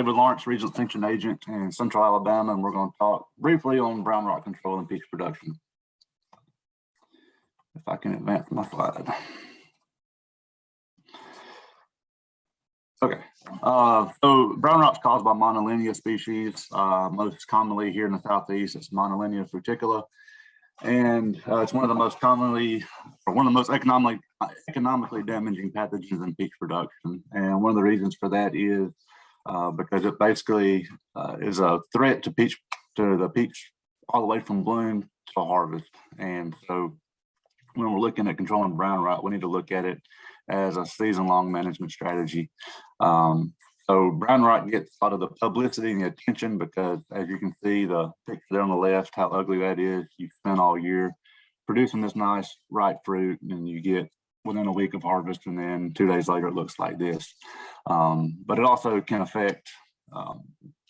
David Lawrence, Regional Extension Agent in Central Alabama, and we're going to talk briefly on brown rot control and peach production. If I can advance my slide. Okay, uh, so brown rot's caused by monilinia species. Uh, most commonly here in the southeast, it's monilinia fructicola. And uh, it's one of the most commonly, or one of the most economically economically damaging pathogens in peach production. And one of the reasons for that is uh, because it basically uh, is a threat to peach to the peach all the way from bloom to harvest. And so when we're looking at controlling brown rot, we need to look at it as a season-long management strategy. Um, so brown rot gets a lot of the publicity and the attention because as you can see the picture there on the left, how ugly that is, you spend all year producing this nice ripe fruit and you get within a week of harvest and then two days later it looks like this. Um, but it also can affect um,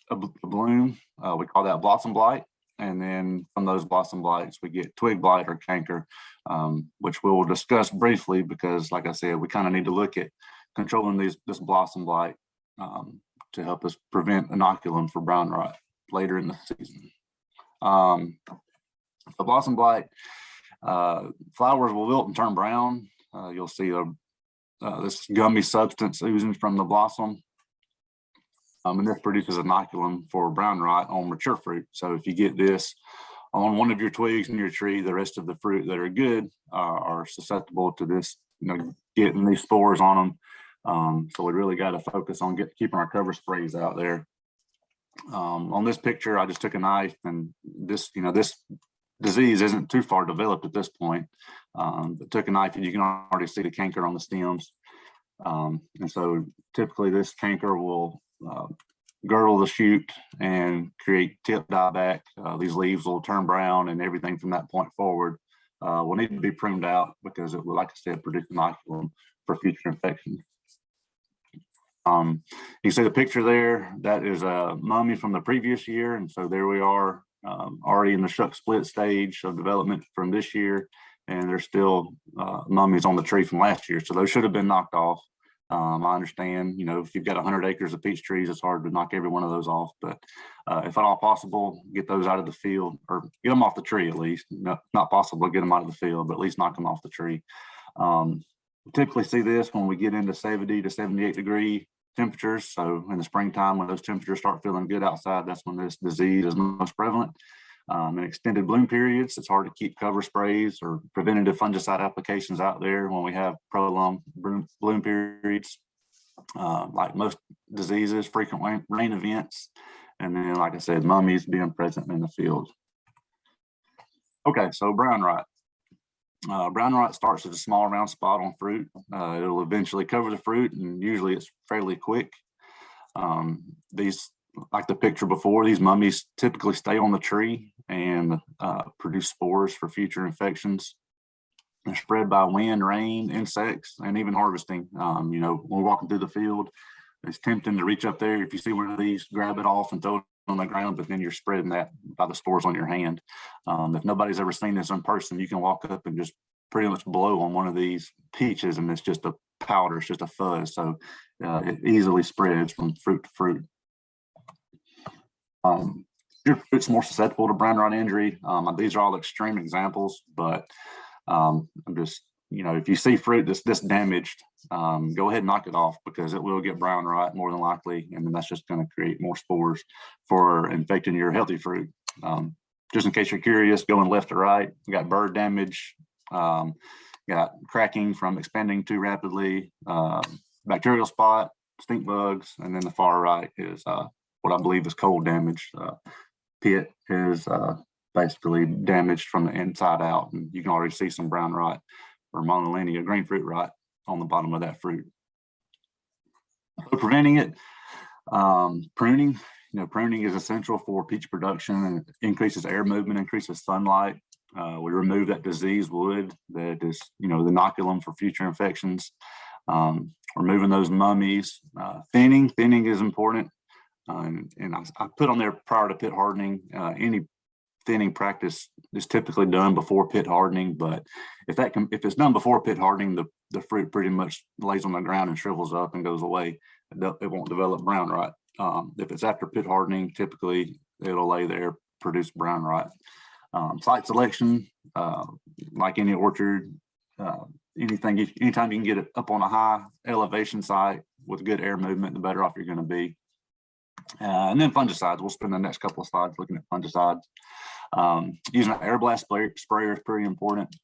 a, a, bloom. Uh, we call that blossom blight. And then from those blossom blights, we get twig blight or canker, um, which we'll discuss briefly because like I said, we kind of need to look at controlling these this blossom blight um, to help us prevent inoculum for brown rot later in the season. Um, the blossom blight, uh, flowers will wilt and turn brown. Uh, you'll see uh, this gummy substance oozing from the blossom. Um, and this produces inoculum for brown rot on mature fruit. So if you get this on one of your twigs in your tree, the rest of the fruit that are good uh, are susceptible to this, you know, getting these spores on them. Um, so we really got to focus on get, keeping our cover sprays out there. Um, on this picture, I just took a knife and this, you know, this disease isn't too far developed at this point. Um, but took a knife and you can already see the canker on the stems. Um, and so typically this canker will uh, girdle the shoot and create tip dieback. Uh, these leaves will turn brown and everything from that point forward uh, will need to be pruned out because it will, like I said, produce inoculum for future infections. Um, you see the picture there, that is a mummy from the previous year. And so there we are um, already in the shuck split stage of development from this year. And there's still uh, mummies on the tree from last year. So those should have been knocked off. Um, I understand, you know, if you've got 100 acres of peach trees, it's hard to knock every one of those off. But uh, if at all possible, get those out of the field or get them off the tree at least. No, not possible to get them out of the field, but at least knock them off the tree. Um, typically see this when we get into 70 to 78 degree temperatures. So in the springtime, when those temperatures start feeling good outside, that's when this disease is most prevalent. Um, in extended bloom periods, it's hard to keep cover sprays or preventative fungicide applications out there when we have prolonged bloom, periods. Uh, like most diseases, frequent rain, rain events, and then, like I said, mummies being present in the field. Okay, so brown rot. Uh, brown rot starts as a small round spot on fruit. Uh, it'll eventually cover the fruit and usually it's fairly quick. Um, these like the picture before, these mummies typically stay on the tree and uh, produce spores for future infections. They're spread by wind, rain, insects, and even harvesting. Um, you know, when we're walking through the field, it's tempting to reach up there. If you see one of these, grab it off and throw it on the ground, but then you're spreading that by the spores on your hand. Um, if nobody's ever seen this in person, you can walk up and just pretty much blow on one of these peaches and it's just a powder, it's just a fuzz. So uh, it easily spreads from fruit to fruit. Um, your fruit's more susceptible to brown rot injury. Um, these are all extreme examples, but um, I'm just, you know, if you see fruit that's this damaged, um, go ahead and knock it off because it will get brown rot more than likely. And then that's just going to create more spores for infecting your healthy fruit. Um, just in case you're curious, going left to right, we got bird damage, um, got cracking from expanding too rapidly, uh, bacterial spot, stink bugs, and then the far right is uh, what I believe is cold damage. Uh, pit is uh, basically damaged from the inside out, and you can already see some brown rot or monilinia, green fruit rot on the bottom of that fruit. So preventing it, um, pruning, you know, pruning is essential for peach production and increases air movement, increases sunlight. Uh, we remove that disease wood that is, you know, the inoculum for future infections. Um, removing those mummies. Uh, thinning, thinning is important. Um, and I, I, put on there prior to pit hardening, uh, any thinning practice is typically done before pit hardening, but if that can, if it's done before pit hardening, the, the fruit pretty much lays on the ground and shrivels up and goes away. It, won't develop brown rot. Um, if it's after pit hardening, typically it'll lay there, produce brown rot. Um, site selection, uh, like any orchard, uh, anything, anytime you can get it up on a high elevation site with good air movement, the better off you're gonna be. Uh, and then fungicides, we'll spend the next couple of slides looking at fungicides. Um, using an air blast sprayer is pretty important.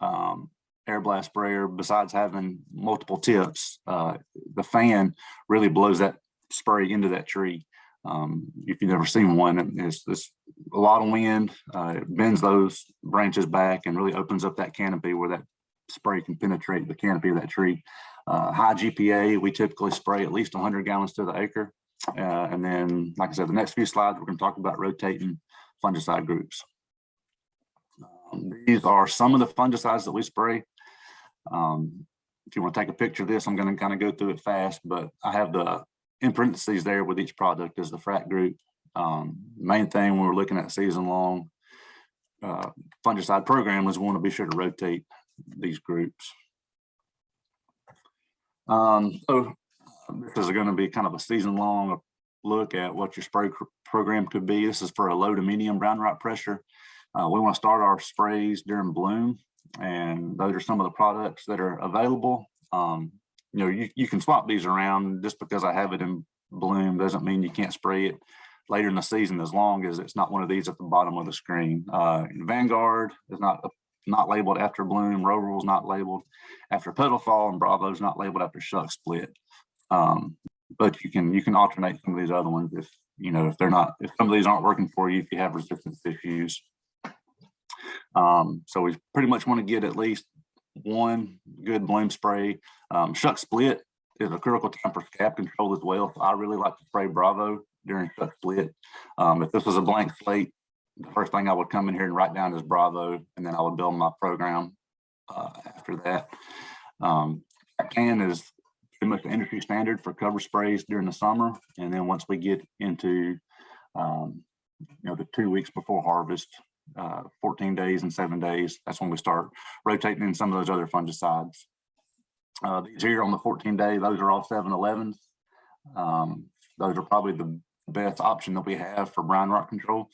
Um, air blast sprayer, besides having multiple tips, uh, the fan really blows that spray into that tree. Um, if you've never seen one, it's, it's a lot of wind, uh, it bends those branches back and really opens up that canopy where that spray can penetrate the canopy of that tree. Uh, high GPA, we typically spray at least hundred gallons to the acre. Uh, and then, like I said, the next few slides, we're gonna talk about rotating fungicide groups. Um, These are some of the fungicides that we spray. Um, if you want to take a picture of this, I'm going to kind of go through it fast, but I have the in parentheses there with each product is the FRAC group. Um, main thing when we're looking at season long uh, fungicide program is we want to be sure to rotate these groups. Um, so this is going to be kind of a season long look at what your spray program could be. This is for a low to medium brown rot pressure. Uh, we want to start our sprays during bloom and those are some of the products that are available. Um, you know, you, you can swap these around just because I have it in bloom doesn't mean you can't spray it later in the season as long as it's not one of these at the bottom of the screen. Uh, Vanguard is not not labeled after bloom, Rovral is not labeled after petal fall, and Bravo is not labeled after shuck split. Um, but you can you can alternate some of these other ones if you know if they're not if some of these aren't working for you if you have resistance issues. Um, so we pretty much want to get at least one good bloom spray. Um, shuck split is a critical time for scab control as well. So I really like to spray Bravo during shuck split. Um, if this was a blank slate, the first thing I would come in here and write down is Bravo, and then I would build my program uh, after that. Um, can is pretty much the industry standard for cover sprays during the summer. And then once we get into, um, you know, the two weeks before harvest, uh, 14 days and seven days, that's when we start rotating in some of those other fungicides. Uh, these here on the 14 day, those are all 7-Elevens. Um, those are probably the best option that we have for brown rot control.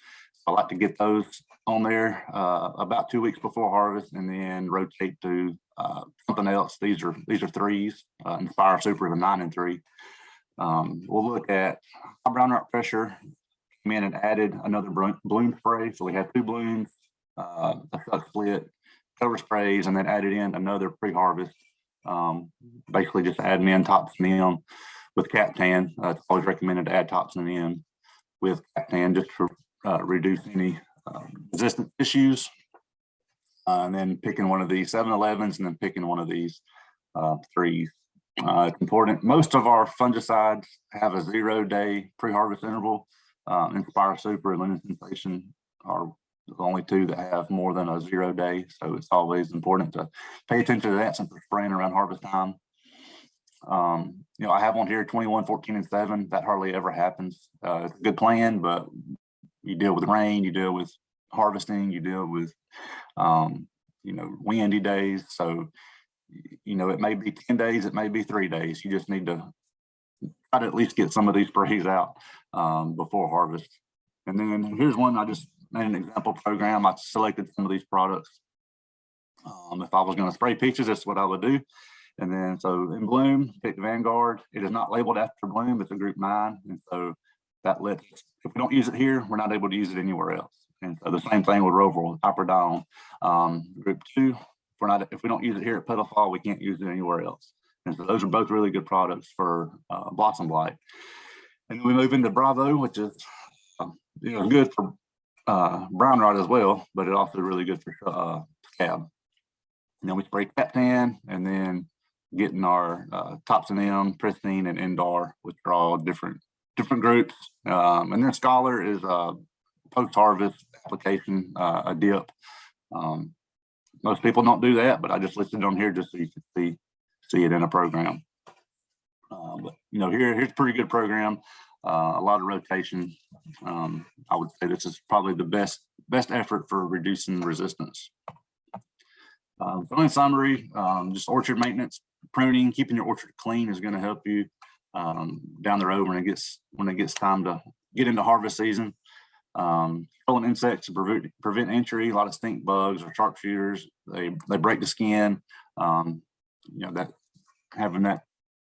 I like to get those on there uh, about two weeks before harvest and then rotate to uh, something else. These are these are threes. Uh, Inspire Super is a nine and three. Um, we'll look at high brown rot pressure. Came in and added another bloom, spray. So we had two blooms, uh, a shuck split, cover sprays, and then added in another pre-harvest. Um, basically just adding in Topsin M with Captan. Uh, it's always recommended to add Topsin M with Captan just to uh, reduce any um, resistance issues. Uh, and then picking one of these 7-Elevens and then picking one of these uh, threes. Uh, it's important. Most of our fungicides have a zero day pre-harvest interval. Uh, Inspire Super and Luna Sensation are the only two that have more than a zero day. So it's always important to pay attention to that since we're spraying around harvest time. Um, you know, I have on here 21, 14, and 7. That hardly ever happens. Uh, it's a good plan, but you deal with rain, you deal with harvesting, you deal with, um, you know, windy days. So, you know, it may be 10 days, it may be three days. You just need to try to at least get some of these sprays out um, before harvest. And then here's one, I just made an example program. I selected some of these products. Um, if I was gonna spray peaches, that's what I would do. And then, so in bloom, pick Vanguard. It is not labeled after bloom, it's a group nine. And so that lets, if we don't use it here, we're not able to use it anywhere else. And so the same thing with Rovral, Iprodione. Um, group two, if we're not, if we don't use it here at Fall, we can't use it anywhere else. And so those are both really good products for uh, blossom blight. And then we move into Bravo, which is, um, you know, good for uh, brown rot as well, but it also really good for uh, scab. And then we spray Captan and then getting our uh, Topsin M, Pristine and Indar, which are all different different groups. Um, and then Scholar is a post-harvest application, uh, a dip. Um, most people don't do that, but I just listed on here just so you can see see it in a program. Uh, but you know, here here's a pretty good program. Uh, a lot of rotation. Um, I would say this is probably the best best effort for reducing resistance. Um, so in summary, um, just orchard maintenance, pruning, keeping your orchard clean is going to help you um, down the road when it gets, when it gets time to get into harvest season. Um, killing insects to prevent, prevent entry, a lot of stink bugs or sharpshooters, they, they break the skin. Um, you know, that, having that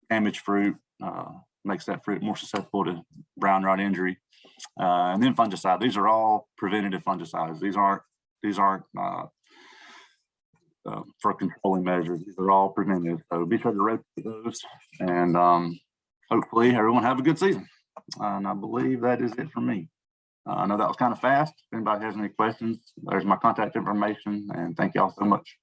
damaged fruit, uh, makes that fruit more susceptible to brown rot injury. Uh, and then fungicide, these are all preventative fungicides. These aren't, these aren't, uh, uh, for controlling measures. These are all preventive. So be sure to rotate those and, um, hopefully everyone have a good season. And I believe that is it for me. Uh, I know that was kind of fast. If anybody has any questions, there's my contact information and thank y'all so much.